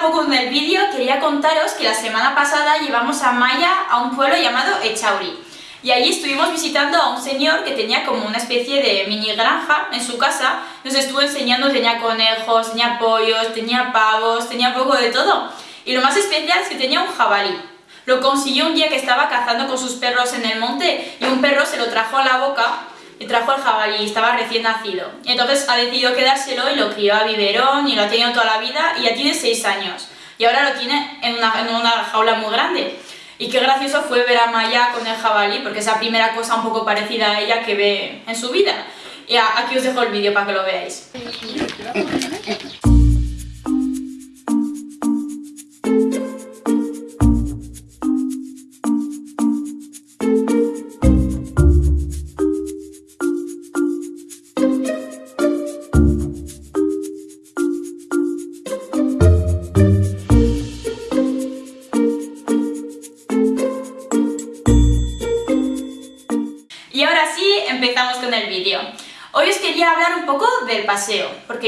poco en el vídeo, quería contaros que la semana pasada llevamos a Maya a un pueblo llamado Echauri. Y allí estuvimos visitando a un señor que tenía como una especie de mini granja en su casa. Nos estuvo enseñando, tenía conejos, tenía pollos, tenía pavos, tenía poco de todo. Y lo más especial es que tenía un jabalí. Lo consiguió un día que estaba cazando con sus perros en el monte y un perro se lo trajo a la boca trajo el jabalí, estaba recién nacido. Entonces ha decidido quedárselo y lo crió a biberón y lo ha tenido toda la vida y ya tiene 6 años. Y ahora lo tiene en una, en una jaula muy grande. Y qué gracioso fue ver a Maya con el jabalí, porque es la primera cosa un poco parecida a ella que ve en su vida. Y aquí os dejo el vídeo para que lo veáis.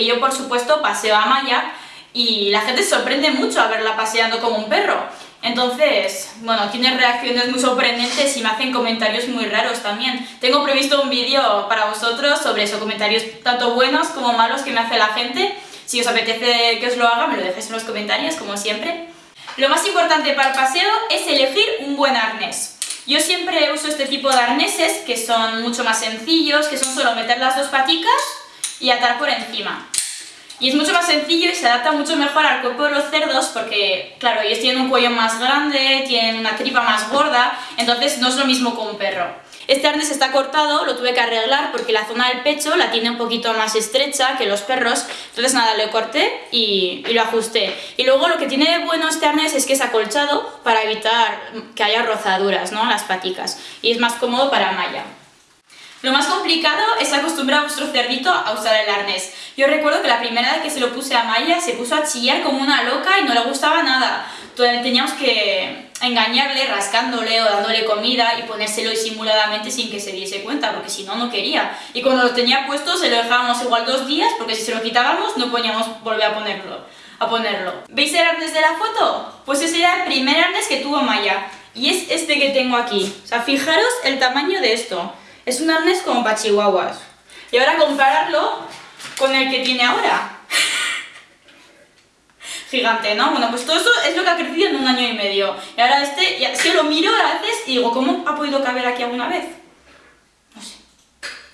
Yo por supuesto paseo a Maya y la gente se sorprende mucho a verla paseando como un perro. Entonces, bueno, tiene reacciones muy sorprendentes y me hacen comentarios muy raros también. Tengo previsto un vídeo para vosotros sobre eso, comentarios tanto buenos como malos que me hace la gente. Si os apetece que os lo haga, me lo dejéis en los comentarios, como siempre. Lo más importante para el paseo es elegir un buen arnés. Yo siempre uso este tipo de arneses que son mucho más sencillos, que son solo meter las dos paticas y atar por encima. Y es mucho más sencillo y se adapta mucho mejor al cuerpo de los cerdos porque, claro, ellos tienen un cuello más grande, tienen una tripa más gorda, entonces no es lo mismo que un perro. Este arnés está cortado, lo tuve que arreglar porque la zona del pecho la tiene un poquito más estrecha que los perros, entonces nada, lo corté y, lo ajusté. Y luego lo que tiene bueno este arnés es que es acolchado para evitar que haya rozaduras ¿no? las paticas y es más cómodo para malla. Lo más complicado es acostumbrar a vuestro cerdito a usar el arnés. Yo recuerdo que la primera vez que se lo puse a Maya se puso a chillar como una loca y no le gustaba nada. Entonces teníamos que engañarle rascándole o dándole comida y ponérselo disimuladamente sin que se diese cuenta, porque si no, no quería. Y cuando lo tenía puesto se lo dejábamos igual dos días, porque si se lo quitábamos no podíamos volver a ponerlo. A ponerlo. ¿Veis el arnés de la foto? Pues ese era el primer arnés que tuvo Maya. Y es este que tengo aquí. O sea, fijaros el tamaño de esto. Es un arnés como para chihuahuas. Y ahora compararlo con el que tiene ahora. Gigante, ¿no? Bueno, pues todo eso es lo que ha crecido en un año y medio. Y ahora este, ya, si lo miro a veces y digo, ¿cómo ha podido caber aquí alguna vez? No sé.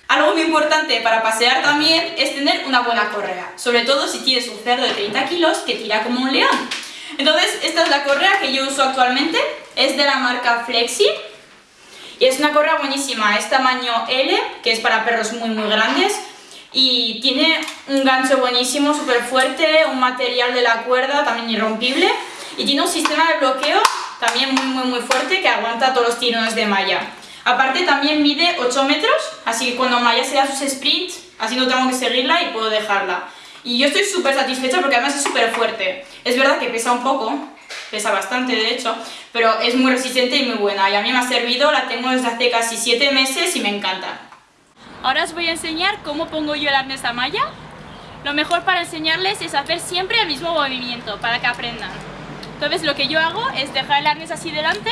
Algo muy importante para pasear también es tener una buena correa. Sobre todo si tienes un cerdo de 30 kilos que tira como un león. Entonces, esta es la correa que yo uso actualmente. Es de la marca Flexi y es una correa buenísima, es tamaño L, que es para perros muy muy grandes y tiene un gancho buenísimo, súper fuerte, un material de la cuerda también irrompible y tiene un sistema de bloqueo también muy muy muy fuerte que aguanta todos los tirones de malla. Aparte también mide 8 metros, así que cuando Maya se da sus sprints, así no tengo que seguirla y puedo dejarla. Y yo estoy súper satisfecha porque además es súper fuerte. Es verdad que pesa un poco, pesa bastante de hecho, pero es muy resistente y muy buena y a mí me ha servido, la tengo desde hace casi 7 meses y me encanta. Ahora os voy a enseñar cómo pongo yo el arnés a malla. Lo mejor para enseñarles es hacer siempre el mismo movimiento para que aprendan. Entonces lo que yo hago es dejar el arnés así delante,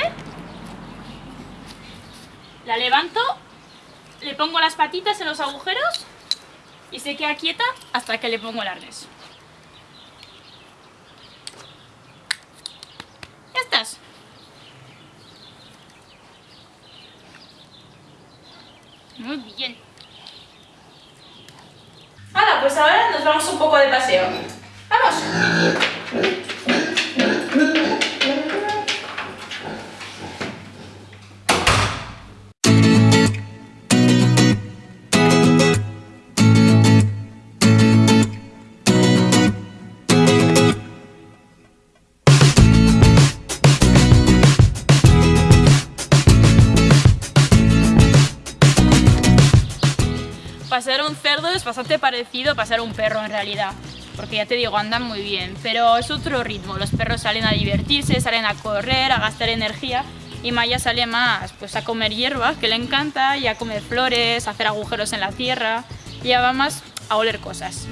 la levanto, le pongo las patitas en los agujeros y se queda quieta hasta que le pongo el arnés. Estás. Muy bien. Hola, pues ahora nos vamos un poco de paseo. ¡Vamos! Pasar un cerdo es bastante parecido a pasar un perro en realidad porque ya te digo, andan muy bien, pero es otro ritmo, los perros salen a divertirse, salen a correr, a gastar energía y Maya sale más pues a comer hierba, que le encanta, y a comer flores, a hacer agujeros en la tierra, y ya va más a oler cosas.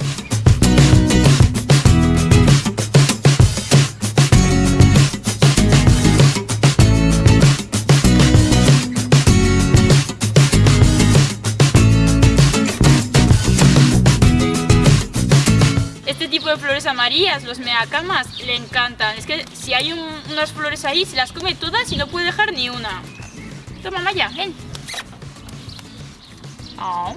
Flores amarillas, los megacalmas, le encantan. Es que si hay unas flores ahí, se las come todas y no puede dejar ni una. Toma, Maya, ven. Oh.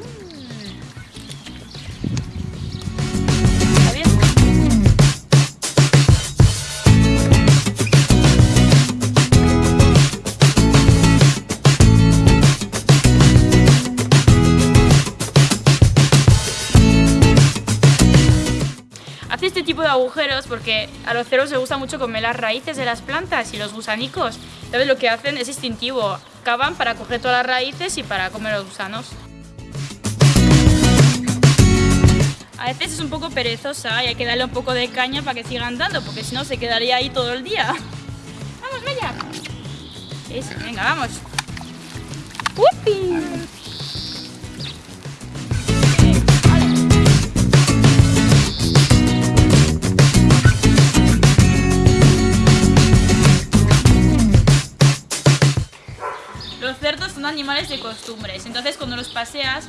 Agujeros porque a los cerdos les gusta mucho comer las raíces de las plantas y los gusanicos. Entonces lo que hacen es instintivo, cavan para coger todas las raíces y para comer los gusanos. A veces es un poco perezosa y hay que darle un poco de caña para que siga andando, porque si no se quedaría ahí todo el día. ¡Vamos, Maya! venga, vamos. ¡Upi! Animales de costumbres, entonces cuando los paseas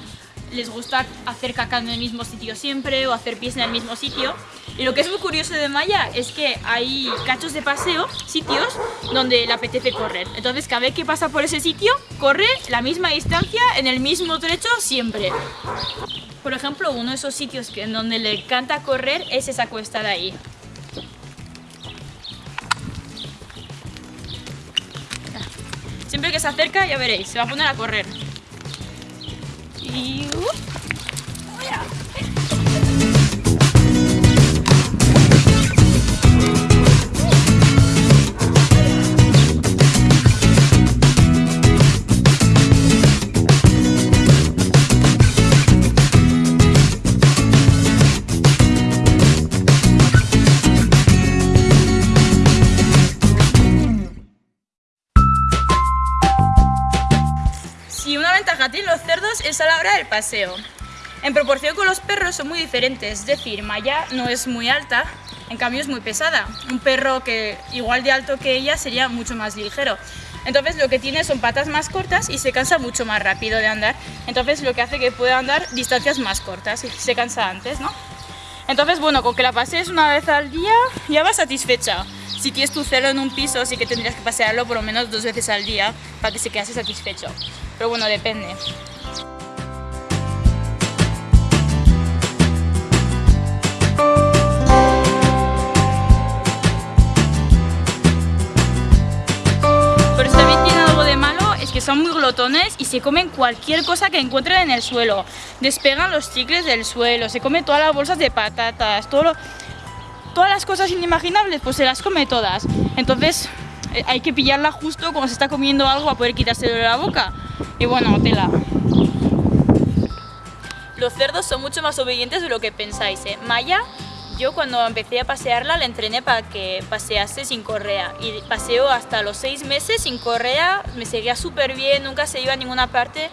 les gusta hacer caca en el mismo sitio siempre o hacer pies en el mismo sitio. Y lo que es muy curioso de Maya es que hay cachos de paseo, sitios donde le apetece correr. Entonces cada vez que pasa por ese sitio, corre la misma distancia en el mismo trecho siempre. Por ejemplo, uno de esos sitios en donde le encanta correr es esa cuesta de ahí. Que se acerca, ya veréis, se va a poner a correr. Uh. Los cerdos es a la hora del paseo. En proporción con los perros son muy diferentes, es decir, Maya no es muy alta, en cambio es muy pesada. Un perro que igual de alto que ella sería mucho más ligero. Entonces lo que tiene son patas más cortas y se cansa mucho más rápido de andar. Entonces lo que hace que pueda andar distancias más cortas y se cansa antes, ¿no? Entonces, bueno, con que la pasees una vez al día ya vas satisfecha. Si tienes tu celo en un piso, sí que tendrías que pasearlo por lo menos dos veces al día para que se quede satisfecho. Pero bueno, depende. Pero si también tiene algo de malo es que son muy glotones y se comen cualquier cosa que encuentren en el suelo. Despegan los chicles del suelo, se comen todas las bolsas de patatas, todo todas las cosas inimaginables, pues se las come todas. Entonces eh, hay que pillarla justo cuando se está comiendo algo a poder quitárselo de la boca. Y bueno, tela. Los cerdos son mucho más obedientes de lo que pensáis, ¿eh? Maya, yo cuando empecé a pasearla la entrené para que pasease sin correa. Y paseó hasta los seis meses sin correa, me seguía súper bien, nunca se iba a ninguna parte.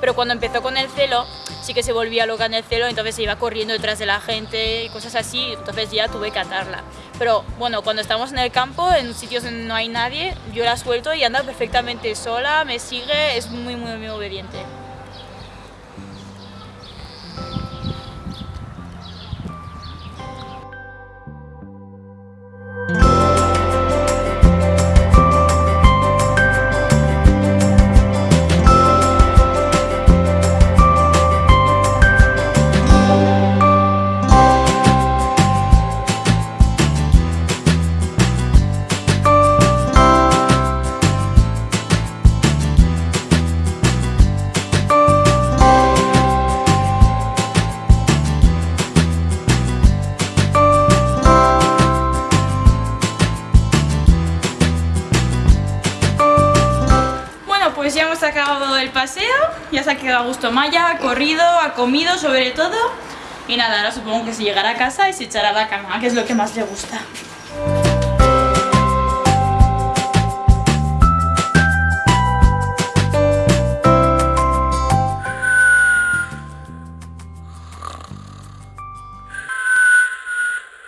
Pero cuando empezó con el celo, sí que se volvía loca en el celo, entonces se iba corriendo detrás de la gente y cosas así, entonces ya tuve que atarla. Pero bueno, cuando estamos en el campo, en sitios donde no hay nadie, yo la suelto y anda perfectamente sola, me sigue, es muy, muy, muy obediente. Acabado el paseo, ya se ha quedado a gusto Maya, ha corrido, ha comido sobre todo y nada, ahora supongo que se llegará a casa y se echará a la cama, que es lo que más le gusta.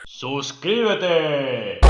¡Suscríbete!